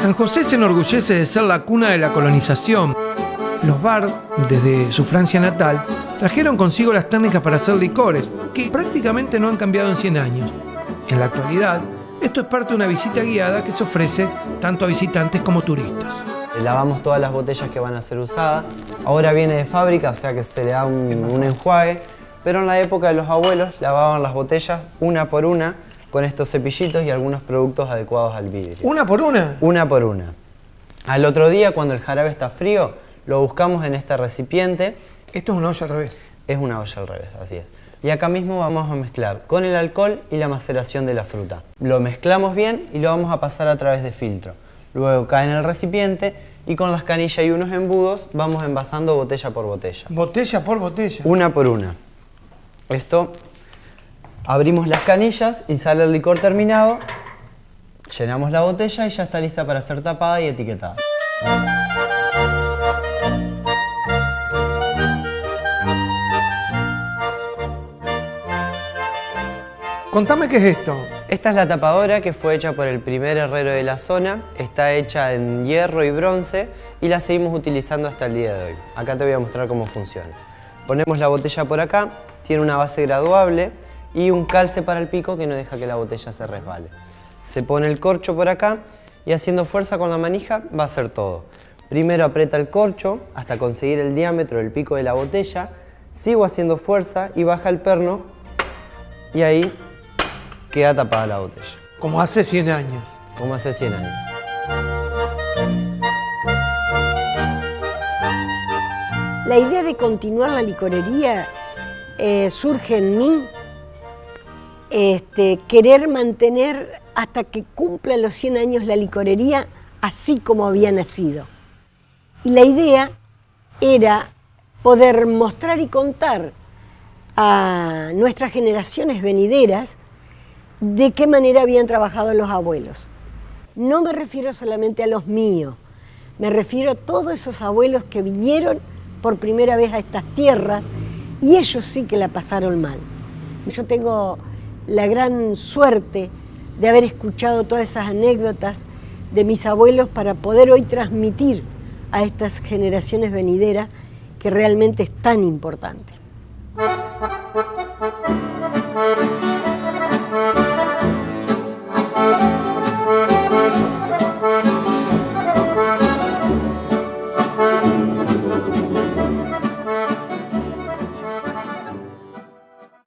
San José se enorgullece de ser la cuna de la colonización. Los bar, desde su Francia natal, trajeron consigo las técnicas para hacer licores, que prácticamente no han cambiado en 100 años. En la actualidad, esto es parte de una visita guiada que se ofrece tanto a visitantes como turistas. Lavamos todas las botellas que van a ser usadas. Ahora viene de fábrica, o sea que se le da un, un enjuague. Pero en la época de los abuelos lavaban las botellas una por una con estos cepillitos y algunos productos adecuados al vidrio. ¿Una por una? Una por una. Al otro día, cuando el jarabe está frío, lo buscamos en este recipiente. Esto es una olla al revés. Es una olla al revés, así es. Y acá mismo vamos a mezclar con el alcohol y la maceración de la fruta. Lo mezclamos bien y lo vamos a pasar a través de filtro. Luego cae en el recipiente y con las canillas y unos embudos vamos envasando botella por botella. Botella por botella. Una por una. Esto Abrimos las canillas y sale el licor terminado, llenamos la botella y ya está lista para ser tapada y etiquetada. Contame qué es esto. Esta es la tapadora que fue hecha por el primer herrero de la zona. Está hecha en hierro y bronce y la seguimos utilizando hasta el día de hoy. Acá te voy a mostrar cómo funciona. Ponemos la botella por acá, tiene una base graduable, y un calce para el pico que no deja que la botella se resbale. Se pone el corcho por acá y haciendo fuerza con la manija va a hacer todo. Primero aprieta el corcho hasta conseguir el diámetro del pico de la botella, sigo haciendo fuerza y baja el perno y ahí queda tapada la botella. Como hace 100 años. Como hace 100 años. La idea de continuar la licorería eh, surge en mí este, querer mantener hasta que cumpla los 100 años la licorería así como había nacido. Y la idea era poder mostrar y contar a nuestras generaciones venideras de qué manera habían trabajado los abuelos. No me refiero solamente a los míos, me refiero a todos esos abuelos que vinieron por primera vez a estas tierras y ellos sí que la pasaron mal. Yo tengo la gran suerte de haber escuchado todas esas anécdotas de mis abuelos para poder hoy transmitir a estas generaciones venideras que realmente es tan importante.